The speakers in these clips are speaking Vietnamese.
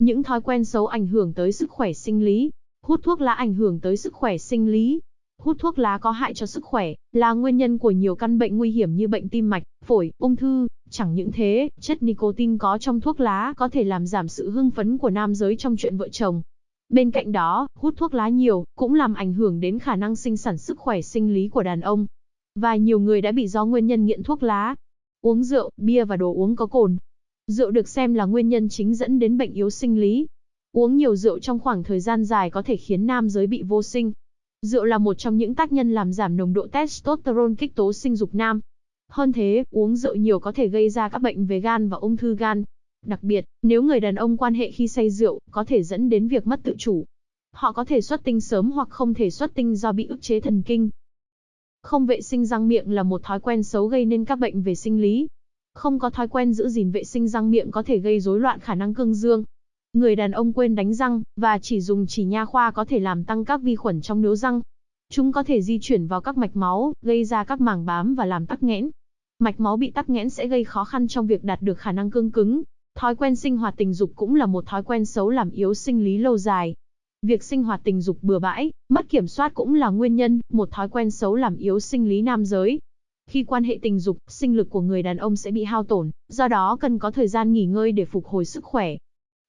Những thói quen xấu ảnh hưởng tới sức khỏe sinh lý. Hút thuốc lá ảnh hưởng tới sức khỏe sinh lý. Hút thuốc lá có hại cho sức khỏe, là nguyên nhân của nhiều căn bệnh nguy hiểm như bệnh tim mạch, phổi, ung thư. Chẳng những thế, chất nicotine có trong thuốc lá có thể làm giảm sự hưng phấn của nam giới trong chuyện vợ chồng. Bên cạnh đó, hút thuốc lá nhiều cũng làm ảnh hưởng đến khả năng sinh sản sức khỏe sinh lý của đàn ông. Và nhiều người đã bị do nguyên nhân nghiện thuốc lá. Uống rượu, bia và đồ uống có cồn. Rượu được xem là nguyên nhân chính dẫn đến bệnh yếu sinh lý. Uống nhiều rượu trong khoảng thời gian dài có thể khiến nam giới bị vô sinh. Rượu là một trong những tác nhân làm giảm nồng độ testosterone kích tố sinh dục nam. Hơn thế, uống rượu nhiều có thể gây ra các bệnh về gan và ung thư gan. Đặc biệt, nếu người đàn ông quan hệ khi say rượu, có thể dẫn đến việc mất tự chủ. Họ có thể xuất tinh sớm hoặc không thể xuất tinh do bị ức chế thần kinh. Không vệ sinh răng miệng là một thói quen xấu gây nên các bệnh về sinh lý. Không có thói quen giữ gìn vệ sinh răng miệng có thể gây rối loạn khả năng cương dương. Người đàn ông quên đánh răng, và chỉ dùng chỉ nha khoa có thể làm tăng các vi khuẩn trong nướu răng. Chúng có thể di chuyển vào các mạch máu, gây ra các màng bám và làm tắc nghẽn. Mạch máu bị tắc nghẽn sẽ gây khó khăn trong việc đạt được khả năng cương cứng. Thói quen sinh hoạt tình dục cũng là một thói quen xấu làm yếu sinh lý lâu dài. Việc sinh hoạt tình dục bừa bãi, mất kiểm soát cũng là nguyên nhân, một thói quen xấu làm yếu sinh lý nam giới. Khi quan hệ tình dục, sinh lực của người đàn ông sẽ bị hao tổn, do đó cần có thời gian nghỉ ngơi để phục hồi sức khỏe.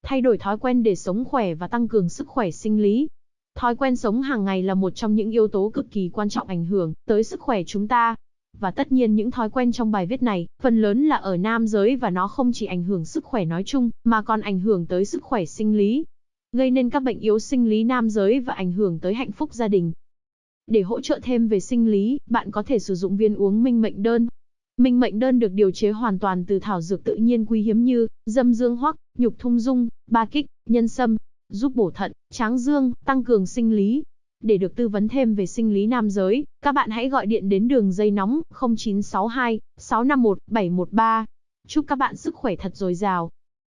Thay đổi thói quen để sống khỏe và tăng cường sức khỏe sinh lý. Thói quen sống hàng ngày là một trong những yếu tố cực kỳ quan trọng ảnh hưởng tới sức khỏe chúng ta. Và tất nhiên những thói quen trong bài viết này, phần lớn là ở nam giới và nó không chỉ ảnh hưởng sức khỏe nói chung, mà còn ảnh hưởng tới sức khỏe sinh lý, gây nên các bệnh yếu sinh lý nam giới và ảnh hưởng tới hạnh phúc gia đình. Để hỗ trợ thêm về sinh lý, bạn có thể sử dụng viên uống minh mệnh đơn. Minh mệnh đơn được điều chế hoàn toàn từ thảo dược tự nhiên quý hiếm như dâm dương hoắc, nhục thung dung, ba kích, nhân sâm, giúp bổ thận, tráng dương, tăng cường sinh lý. Để được tư vấn thêm về sinh lý nam giới, các bạn hãy gọi điện đến đường dây nóng 0962 651 713. Chúc các bạn sức khỏe thật dồi dào.